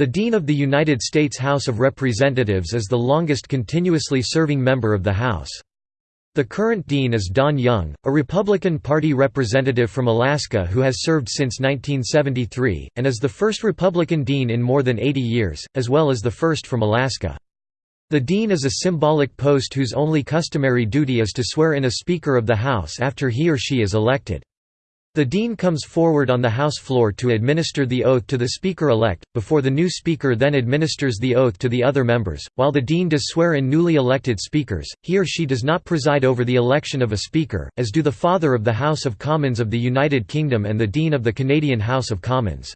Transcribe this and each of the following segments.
The Dean of the United States House of Representatives is the longest continuously serving member of the House. The current dean is Don Young, a Republican Party representative from Alaska who has served since 1973, and is the first Republican dean in more than 80 years, as well as the first from Alaska. The dean is a symbolic post whose only customary duty is to swear in a Speaker of the House after he or she is elected. The Dean comes forward on the House floor to administer the oath to the Speaker-elect, before the new Speaker then administers the oath to the other members. While the Dean does swear in newly elected Speakers, he or she does not preside over the election of a Speaker, as do the Father of the House of Commons of the United Kingdom and the Dean of the Canadian House of Commons.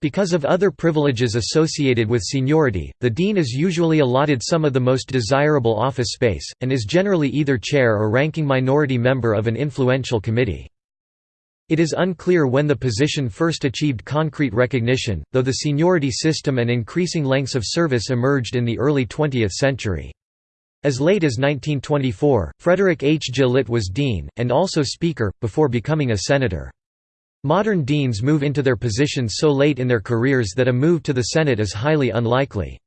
Because of other privileges associated with seniority, the dean is usually allotted some of the most desirable office space, and is generally either chair or ranking minority member of an influential committee. It is unclear when the position first achieved concrete recognition, though the seniority system and increasing lengths of service emerged in the early 20th century. As late as 1924, Frederick H. Gillett was dean, and also speaker, before becoming a senator. Modern deans move into their positions so late in their careers that a move to the Senate is highly unlikely.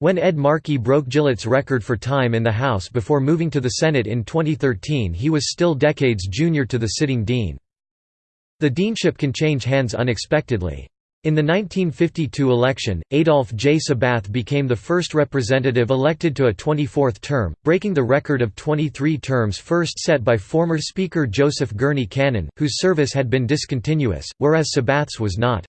When Ed Markey broke Gillett's record for time in the House before moving to the Senate in 2013 he was still decades junior to the sitting dean. The deanship can change hands unexpectedly. In the 1952 election, Adolph J. Sabath became the first representative elected to a 24th term, breaking the record of 23 terms first set by former Speaker Joseph Gurney Cannon, whose service had been discontinuous, whereas Sabath's was not.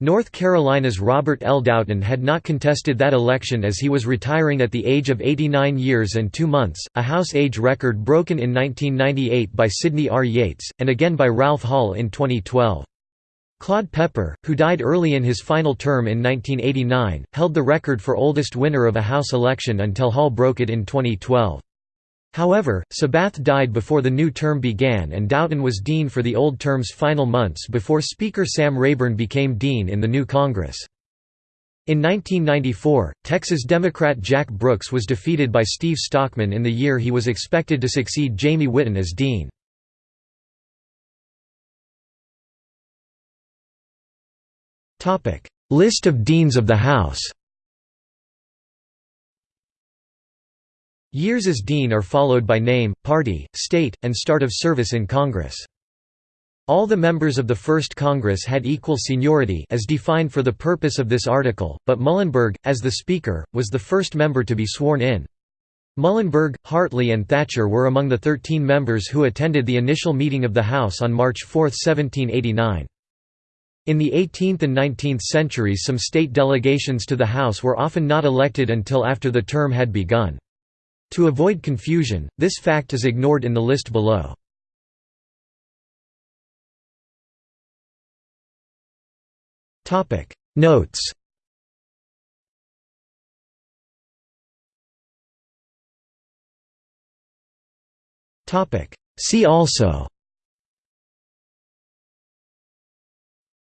North Carolina's Robert L. Doughton had not contested that election as he was retiring at the age of 89 years and two months, a House age record broken in 1998 by Sidney R. Yates, and again by Ralph Hall in 2012. Claude Pepper, who died early in his final term in 1989, held the record for oldest winner of a House election until Hall broke it in 2012. However, Sabath died before the new term began and Doughton was dean for the old term's final months before Speaker Sam Rayburn became dean in the new Congress. In 1994, Texas Democrat Jack Brooks was defeated by Steve Stockman in the year he was expected to succeed Jamie Whitten as dean. List of deans of the House Years as dean are followed by name, party, state, and start of service in Congress. All the members of the First Congress had equal seniority as defined for the purpose of this article, but Muhlenberg, as the Speaker, was the first member to be sworn in. Muhlenberg, Hartley and Thatcher were among the 13 members who attended the initial meeting of the House on March 4, 1789. In the 18th and 19th centuries some state delegations to the House were often not elected until after the term had begun. To avoid confusion, this fact is ignored in the list below. Notes. See also.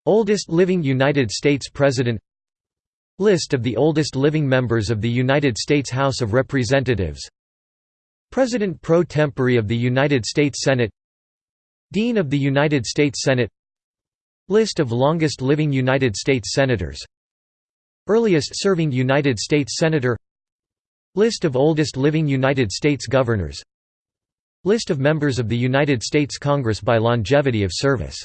Oldest living United States President List of the oldest living members of the United States House of Representatives. President pro tempore of the United States Senate. Dean of the United States Senate. List of longest living United States Senators. Earliest serving United States Senator. List of oldest living United States Governors. List of members of the United States Congress by longevity of service